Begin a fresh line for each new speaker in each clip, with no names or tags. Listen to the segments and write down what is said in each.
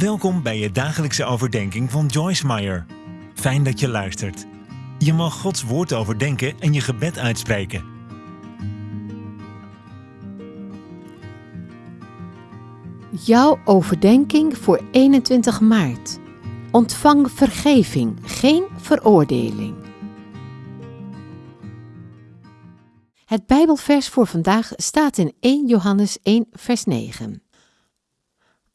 Welkom bij je dagelijkse overdenking van Joyce Meyer. Fijn dat je luistert. Je mag Gods woord overdenken en je gebed uitspreken.
Jouw overdenking voor 21 maart. Ontvang vergeving, geen veroordeling. Het Bijbelvers voor vandaag staat in 1 Johannes 1, vers 9.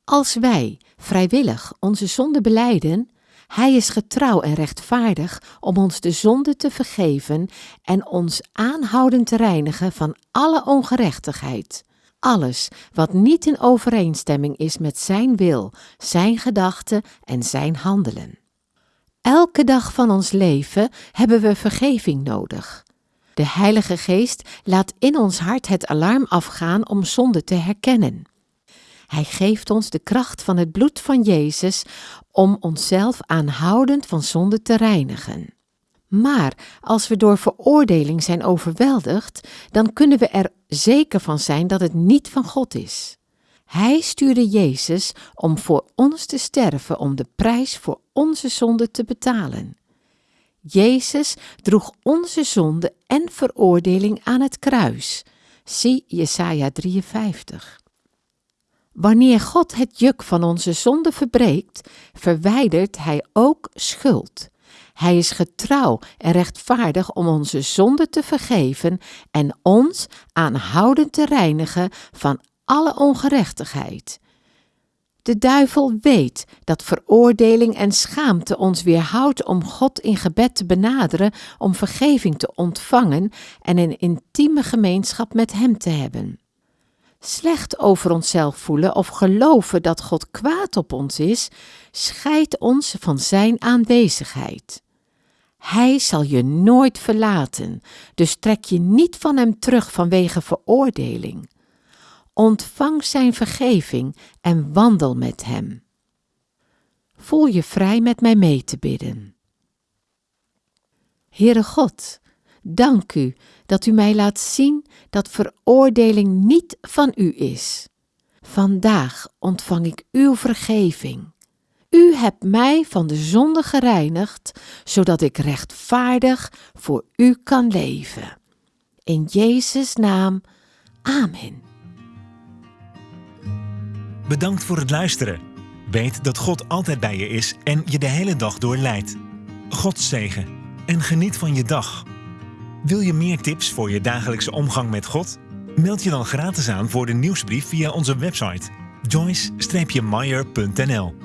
Als wij vrijwillig onze zonde beleiden, Hij is getrouw en rechtvaardig om ons de zonde te vergeven en ons aanhoudend te reinigen van alle ongerechtigheid. Alles wat niet in overeenstemming is met Zijn wil, Zijn gedachten en Zijn handelen. Elke dag van ons leven hebben we vergeving nodig. De Heilige Geest laat in ons hart het alarm afgaan om zonde te herkennen. Hij geeft ons de kracht van het bloed van Jezus om onszelf aanhoudend van zonde te reinigen. Maar als we door veroordeling zijn overweldigd, dan kunnen we er zeker van zijn dat het niet van God is. Hij stuurde Jezus om voor ons te sterven om de prijs voor onze zonde te betalen. Jezus droeg onze zonde en veroordeling aan het kruis. Zie Jesaja 53. Wanneer God het juk van onze zonde verbreekt, verwijdert Hij ook schuld. Hij is getrouw en rechtvaardig om onze zonde te vergeven en ons aanhoudend te reinigen van alle ongerechtigheid. De duivel weet dat veroordeling en schaamte ons weerhoudt om God in gebed te benaderen, om vergeving te ontvangen en een intieme gemeenschap met Hem te hebben slecht over onszelf voelen of geloven dat God kwaad op ons is, scheidt ons van Zijn aanwezigheid. Hij zal je nooit verlaten, dus trek je niet van Hem terug vanwege veroordeling. Ontvang Zijn vergeving en wandel met Hem. Voel je vrij met mij mee te bidden. Heere God, dank u dat u mij laat zien dat veroordeling niet van u is. Vandaag ontvang ik uw vergeving. U hebt mij van de zonde gereinigd, zodat ik rechtvaardig voor u kan leven. In Jezus' naam, amen.
Bedankt voor het luisteren. Weet dat God altijd bij je is en je de hele dag door leidt. God zegen en geniet van je dag. Wil je meer tips voor je dagelijkse omgang met God? Meld je dan gratis aan voor de nieuwsbrief via onze website joyce-meyer.nl